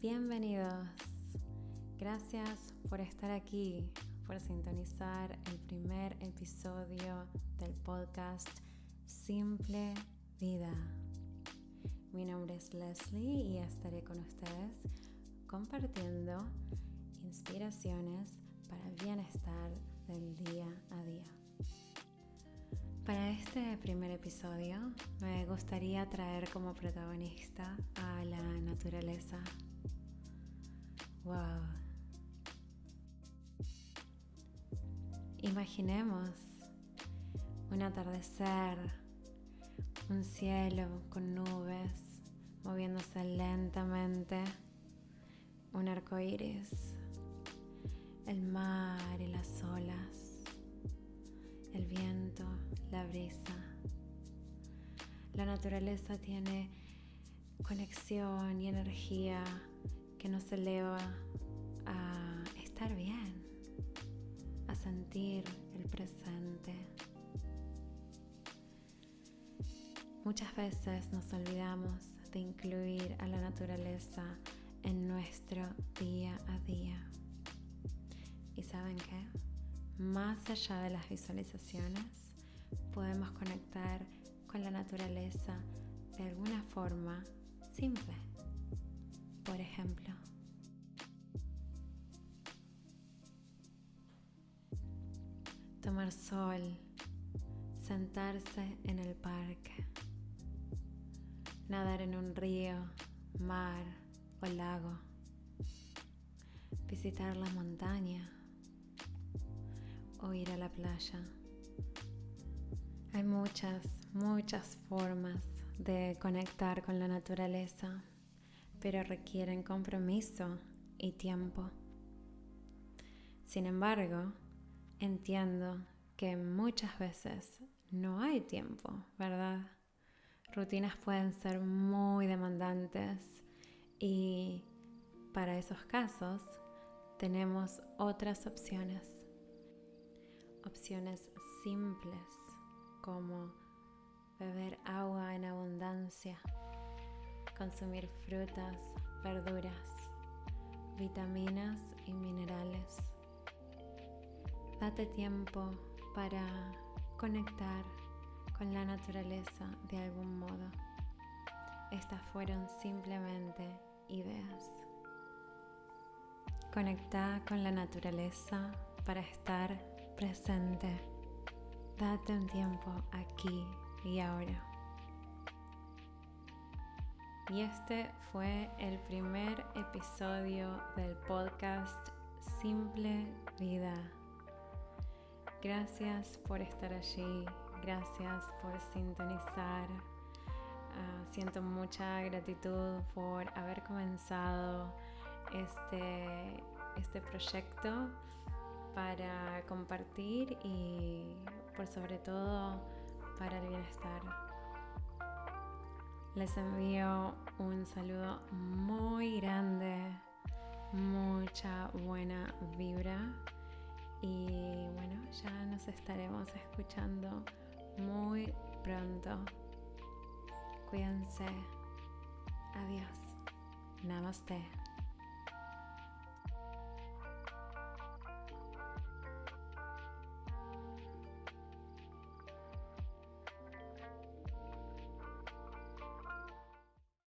Bienvenidos. Gracias por estar aquí, por sintonizar el primer episodio del podcast Simple Vida. Mi nombre es Leslie y estaré con ustedes compartiendo inspiraciones para el bienestar del día a día. Para este primer episodio me gustaría traer como protagonista a la naturaleza. Wow. Imaginemos un atardecer, un cielo con nubes moviéndose lentamente, un arco iris, el mar y las olas, el viento, la brisa. La naturaleza tiene conexión y energía que nos eleva a estar bien, a sentir el presente. Muchas veces nos olvidamos de incluir a la naturaleza en nuestro día a día. ¿Y saben qué? Más allá de las visualizaciones, podemos conectar con la naturaleza de alguna forma simple. Sol, sentarse en el parque, nadar en un río, mar o lago, visitar la montaña o ir a la playa. Hay muchas, muchas formas de conectar con la naturaleza pero requieren compromiso y tiempo. Sin embargo, entiendo que muchas veces no hay tiempo, ¿verdad? Rutinas pueden ser muy demandantes y para esos casos tenemos otras opciones. Opciones simples como beber agua en abundancia consumir frutas, verduras, vitaminas y minerales. Date tiempo para conectar con la naturaleza de algún modo. Estas fueron simplemente ideas. Conecta con la naturaleza para estar presente. Date un tiempo aquí y ahora. Y este fue el primer episodio del podcast Simple Vida. Gracias por estar allí, gracias por sintonizar. Ah, siento mucha gratitud por haber comenzado este, este proyecto para compartir y por sobre todo para el bienestar les envío un saludo muy grande, mucha buena vibra y ya nos estaremos escuchando muy pronto. Cuídense. Adiós. Namaste.